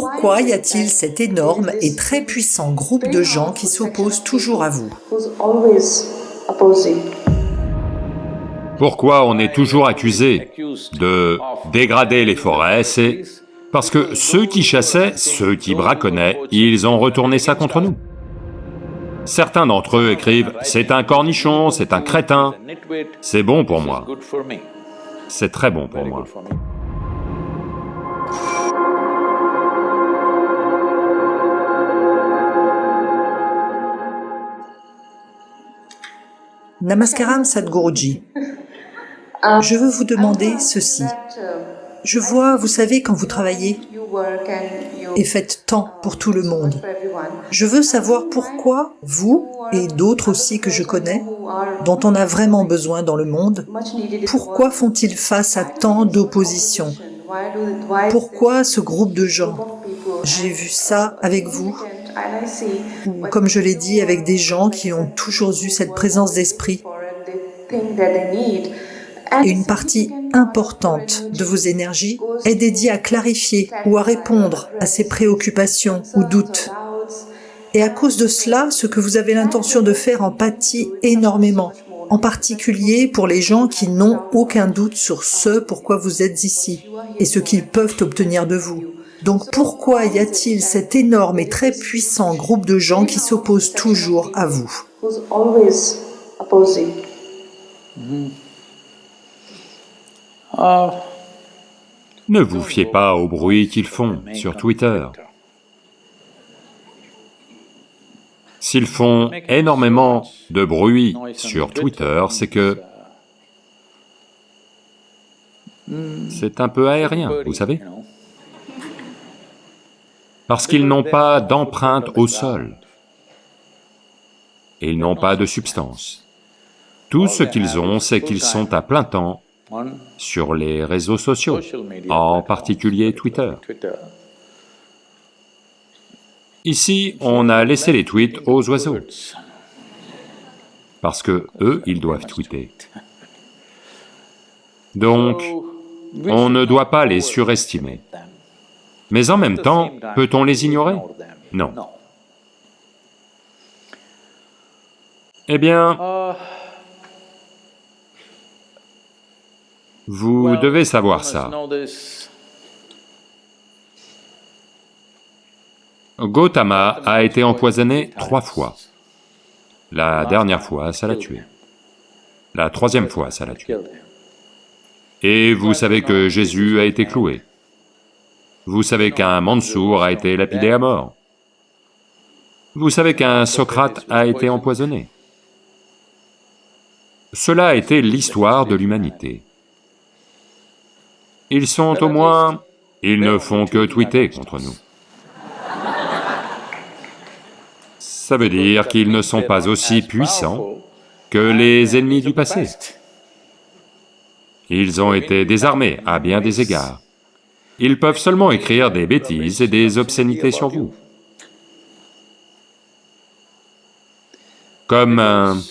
pourquoi y a-t-il cet énorme et très puissant groupe de gens qui s'opposent toujours à vous? Pourquoi on est toujours accusé de dégrader les forêts? C'est parce que ceux qui chassaient, ceux qui braconnaient, ils ont retourné ça contre nous. Certains d'entre eux écrivent « c'est un cornichon, c'est un crétin », c'est bon pour moi. C'est très bon pour moi. Namaskaram Sadhguruji. Je veux vous demander ceci. Je vois, vous savez, quand vous travaillez et faites tant pour tout le monde, je veux savoir pourquoi vous et d'autres aussi que je connais, dont on a vraiment besoin dans le monde, pourquoi font-ils face à tant d'opposition? Pourquoi ce groupe de gens? J'ai vu ça avec vous, comme je l'ai dit, avec des gens qui ont toujours eu cette présence d'esprit une partie importante de vos énergies est dédiée à clarifier ou à répondre à ces préoccupations ou doutes. Et à cause de cela, ce que vous avez l'intention de faire en pâtit énormément, en particulier pour les gens qui n'ont aucun doute sur ce pourquoi vous êtes ici et ce qu'ils peuvent obtenir de vous. Donc pourquoi y a-t-il cet énorme et très puissant groupe de gens qui s'opposent toujours à vous Ne vous fiez pas au bruit qu'ils font sur Twitter. S'ils font énormément de bruit sur Twitter, c'est que c'est un peu aérien, vous savez Parce qu'ils n'ont pas d'empreinte au sol, ils n'ont pas de substance. Tout ce qu'ils ont, c'est qu'ils sont à plein temps sur les réseaux sociaux, en particulier Twitter. Ici, on a laissé les tweets aux oiseaux, parce que eux, ils doivent tweeter. Donc, on ne doit pas les surestimer. Mais en même temps, peut-on les ignorer? Non. Eh bien, Vous devez savoir ça. Gautama a été empoisonné trois fois. La dernière fois, ça l'a tué. La troisième fois, ça l'a tué. Et vous savez que Jésus a été cloué. Vous savez qu'un Mansour a été lapidé à mort. Vous savez qu'un Socrate a été empoisonné. Cela a été l'histoire de l'humanité. Ils sont au moins... Ils ne font que tweeter contre nous. Ça veut dire qu'ils ne sont pas aussi puissants que les ennemis du passé. Ils ont été désarmés à bien des égards. Ils peuvent seulement écrire des bêtises et des obscénités sur vous. Comme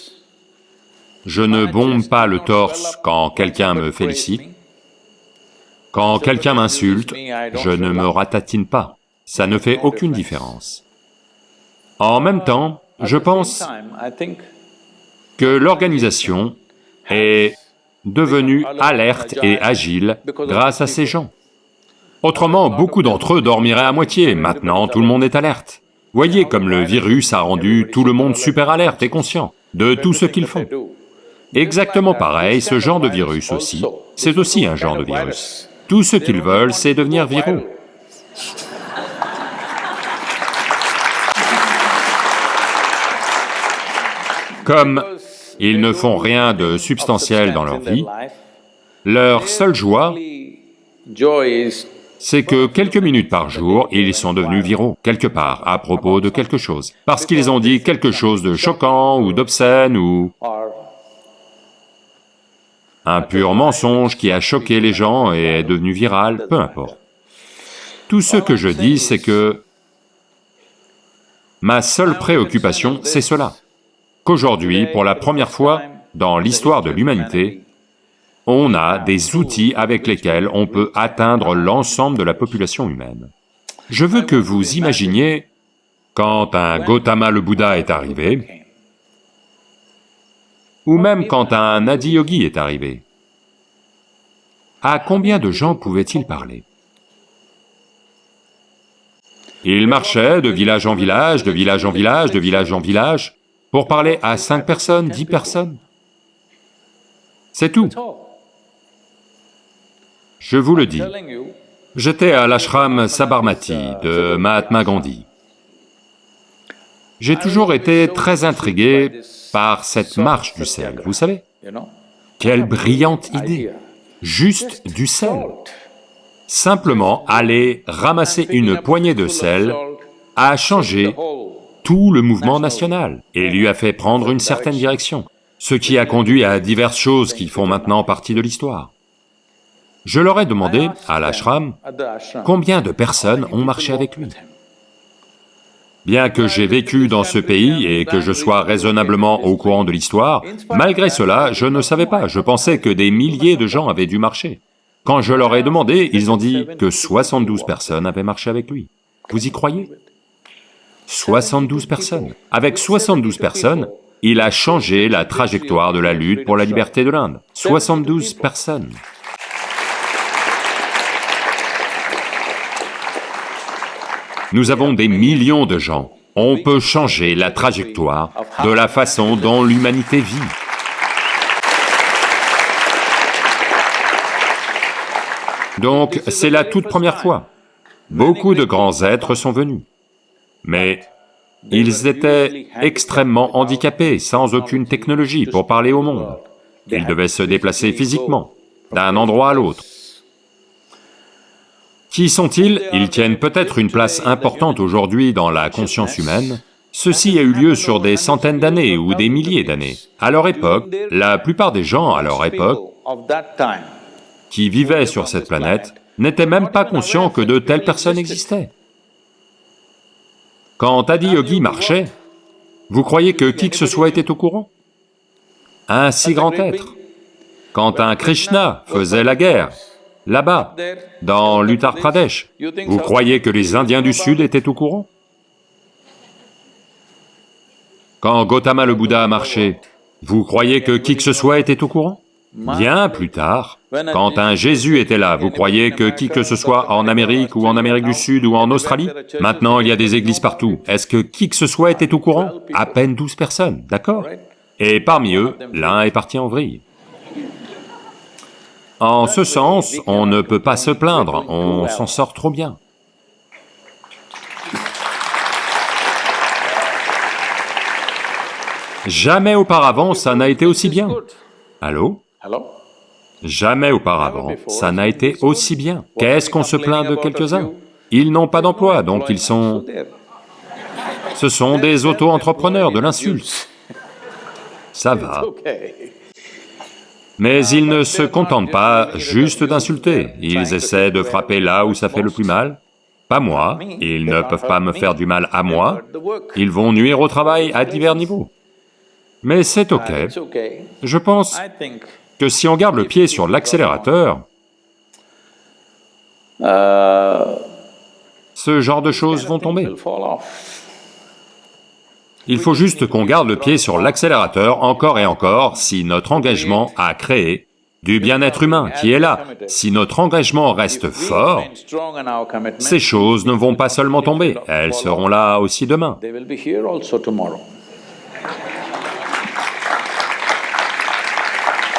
je ne bombe pas le torse quand quelqu'un me félicite, quand quelqu'un m'insulte, je ne me ratatine pas, ça ne fait aucune différence. En même temps, je pense que l'organisation est devenue alerte et agile grâce à ces gens. Autrement, beaucoup d'entre eux dormiraient à moitié, maintenant tout le monde est alerte. Voyez comme le virus a rendu tout le monde super alerte et conscient de tout ce qu'ils font. Exactement pareil, ce genre de virus aussi, c'est aussi un genre de virus. Tout ce qu'ils veulent, c'est devenir viraux. Comme ils ne font rien de substantiel dans leur vie, leur seule joie, c'est que quelques minutes par jour, ils sont devenus viraux, quelque part, à propos de quelque chose, parce qu'ils ont dit quelque chose de choquant ou d'obscène ou un pur mensonge qui a choqué les gens et est devenu viral, peu importe. Tout ce que je dis, c'est que ma seule préoccupation, c'est cela, qu'aujourd'hui, pour la première fois dans l'histoire de l'humanité, on a des outils avec lesquels on peut atteindre l'ensemble de la population humaine. Je veux que vous imaginiez quand un Gautama le Bouddha est arrivé, ou même quand un Adiyogi est arrivé, à combien de gens pouvait-il parler? Il marchait de village en village, de village en village, de village en village, pour parler à cinq personnes, dix personnes. C'est tout. Je vous le dis, j'étais à l'ashram Sabarmati de Mahatma Gandhi. J'ai toujours été très intrigué par cette marche du sel, vous savez Quelle brillante idée Juste du sel Simplement aller ramasser une poignée de sel a changé tout le mouvement national et lui a fait prendre une certaine direction, ce qui a conduit à diverses choses qui font maintenant partie de l'histoire. Je leur ai demandé, à l'ashram, combien de personnes ont marché avec lui. Bien que j'ai vécu dans ce pays et que je sois raisonnablement au courant de l'histoire, malgré cela, je ne savais pas, je pensais que des milliers de gens avaient dû marcher. Quand je leur ai demandé, ils ont dit que 72 personnes avaient marché avec lui. Vous y croyez? 72 personnes. Avec 72 personnes, il a changé la trajectoire de la lutte pour la liberté de l'Inde. 72 personnes. Nous avons des millions de gens. On peut changer la trajectoire de la façon dont l'humanité vit. Donc, c'est la toute première fois. Beaucoup de grands êtres sont venus. Mais ils étaient extrêmement handicapés, sans aucune technologie pour parler au monde. Ils devaient se déplacer physiquement, d'un endroit à l'autre. Qui sont-ils Ils tiennent peut-être une place importante aujourd'hui dans la conscience humaine. Ceci a eu lieu sur des centaines d'années ou des milliers d'années. À leur époque, la plupart des gens à leur époque qui vivaient sur cette planète n'étaient même pas conscients que de telles personnes existaient. Quand Adiyogi marchait, vous croyez que qui que ce soit était au courant? Un si grand être. Quand un Krishna faisait la guerre, là-bas, dans l'Uttar Pradesh. Vous croyez que les Indiens du Sud étaient au courant? Quand Gautama le Bouddha a marché, vous croyez que qui que ce soit était au courant? Bien plus tard, quand un Jésus était là, vous croyez que qui que ce soit en Amérique ou en Amérique du Sud ou en Australie? Maintenant, il y a des églises partout. Est-ce que qui que ce soit était au courant? À peine douze personnes, d'accord? Et parmi eux, l'un est parti en vrille. En ce sens, on ne peut pas se plaindre, on s'en sort trop bien. Jamais auparavant ça n'a été aussi bien. Allô? Jamais auparavant ça n'a été aussi bien. Qu'est-ce qu'on se plaint de quelques-uns? Ils n'ont pas d'emploi, donc ils sont... Ce sont des auto-entrepreneurs de l'insulte. Ça va. Mais ils ne se contentent pas juste d'insulter, ils essaient de frapper là où ça fait le plus mal. Pas moi, ils ne peuvent pas me faire du mal à moi, ils vont nuire au travail à divers niveaux. Mais c'est ok. Je pense que si on garde le pied sur l'accélérateur, ce genre de choses vont tomber. Il faut juste qu'on garde le pied sur l'accélérateur encore et encore si notre engagement a créé du bien-être humain qui est là. Si notre engagement reste fort, ces choses ne vont pas seulement tomber, elles seront là aussi demain.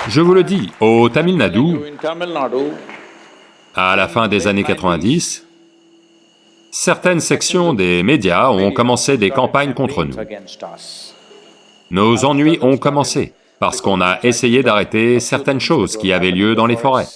Je vous le dis, au Tamil Nadu, à la fin des années 90, certaines sections des médias ont commencé des campagnes contre nous. Nos ennuis ont commencé, parce qu'on a essayé d'arrêter certaines choses qui avaient lieu dans les forêts.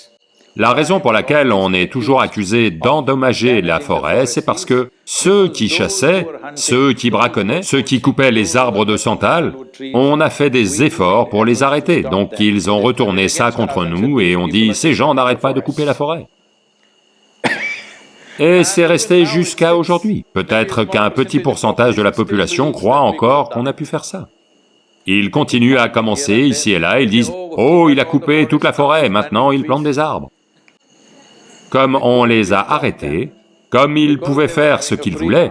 La raison pour laquelle on est toujours accusé d'endommager la forêt, c'est parce que ceux qui chassaient, ceux qui braconnaient, ceux qui coupaient les arbres de santal, on a fait des efforts pour les arrêter, donc ils ont retourné ça contre nous et on dit « ces gens n'arrêtent pas de couper la forêt ». Et c'est resté jusqu'à aujourd'hui. Peut-être qu'un petit pourcentage de la population croit encore qu'on a pu faire ça. Ils continuent à commencer ici et là, ils disent « Oh, il a coupé toute la forêt, maintenant il plante des arbres ». Comme on les a arrêtés, Comme ils pouvaient faire ce qu'ils voulaient,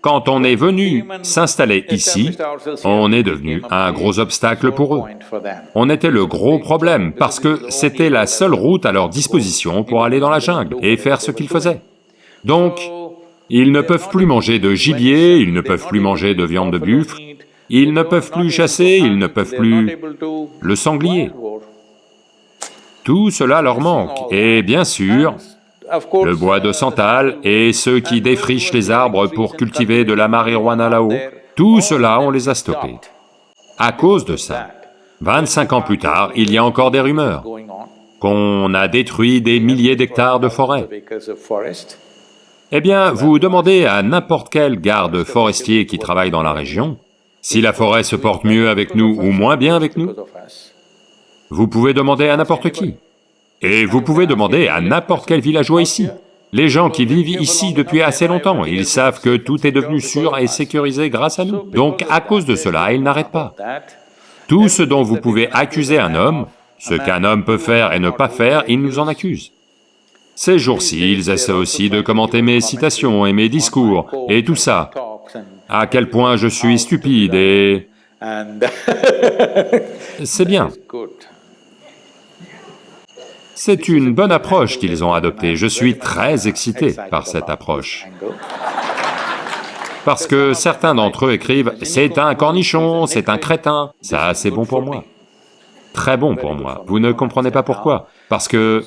quand on est venu s'installer ici, on est devenu un gros obstacle pour eux. On était le gros problème, parce que c'était la seule route à leur disposition pour aller dans la jungle et faire ce qu'ils faisaient. Donc, ils ne peuvent plus manger de gibier, ils ne peuvent plus manger de viande de buffle, ils ne peuvent plus chasser, ils ne peuvent plus le sanglier. Tout cela leur manque, et bien sûr, le bois de santal et ceux qui défrichent les arbres pour cultiver de la marijuana là-haut, tout cela on les a stoppés. À cause de ça, 25 ans plus tard, il y a encore des rumeurs qu'on a détruit des milliers d'hectares de forêt. Eh bien, vous demandez à n'importe quel garde forestier qui travaille dans la région, si la forêt se porte mieux avec nous ou moins bien avec nous. Vous pouvez demander à n'importe qui. Et vous pouvez demander à n'importe quel villageois ici. Les gens qui vivent ici depuis assez longtemps, ils savent que tout est devenu sûr et sécurisé grâce à nous. Donc à cause de cela, ils n'arrêtent pas. Tout ce dont vous pouvez accuser un homme, ce qu'un homme peut faire et ne pas faire, ils nous en accusent. Ces jours-ci, ils essaient aussi de commenter mes citations et mes discours, et tout ça. À quel point je suis stupide et... C'est bien. C'est une bonne approche qu'ils ont adoptée, je suis très excité par cette approche. Parce que certains d'entre eux écrivent « c'est un cornichon, c'est un crétin », ça c'est bon pour moi. Très bon pour moi, vous ne comprenez pas pourquoi, parce que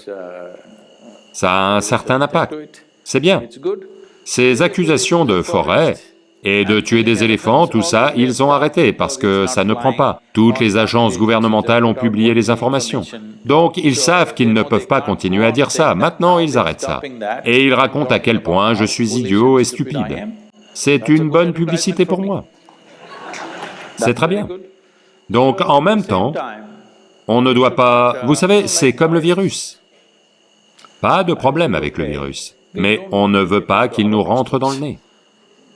ça a un certain impact, c'est bien. Ces accusations de forêt, et de tuer des éléphants, tout ça, ils ont arrêté parce que ça ne prend pas. Toutes les agences gouvernementales ont publié les informations. Donc ils savent qu'ils ne peuvent pas continuer à dire ça, maintenant ils arrêtent ça. Et ils racontent à quel point je suis idiot et stupide. C'est une bonne publicité pour moi. C'est très bien. Donc en même temps, on ne doit pas... Vous savez, c'est comme le virus. Pas de problème avec le virus, mais on ne veut pas qu'il nous rentre dans le nez.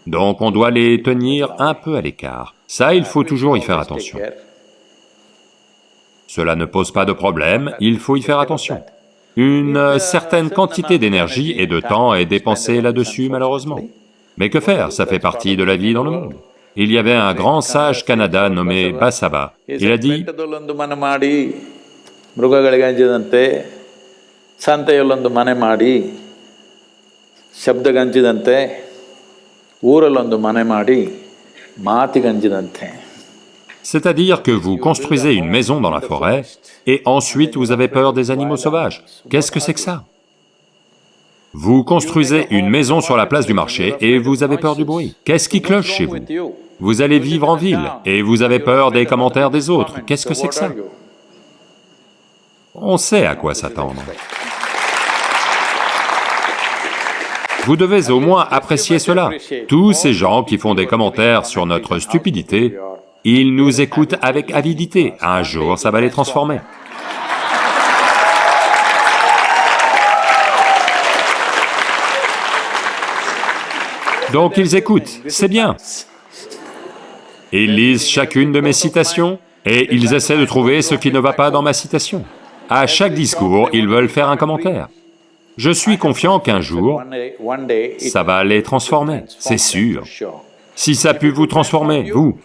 Donc on doit les tenir un peu à l'écart. Ça, il faut toujours y faire attention. Cela ne pose pas de problème, il faut y faire attention. Une certaine quantité d'énergie et de temps est dépensée là-dessus malheureusement. Mais que faire, ça fait partie de la vie dans le monde. Il y avait un grand sage Canada nommé Basava. Il a dit, c'est-à-dire que vous construisez une maison dans la forêt, et ensuite vous avez peur des animaux sauvages. Qu'est-ce que c'est que ça? Vous construisez une maison sur la place du marché et vous avez peur du bruit. Qu'est-ce qui cloche chez vous? Vous allez vivre en ville et vous avez peur des commentaires des autres. Qu'est-ce que c'est que ça? On sait à quoi s'attendre. Vous devez au moins apprécier cela. Tous ces gens qui font des commentaires sur notre stupidité, ils nous écoutent avec avidité. Un jour, ça va les transformer. Donc ils écoutent, c'est bien. Ils lisent chacune de mes citations et ils essaient de trouver ce qui ne va pas dans ma citation. À chaque discours, ils veulent faire un commentaire. Je suis confiant qu'un jour, ça va les transformer, c'est sûr. Si ça a pu vous transformer, vous,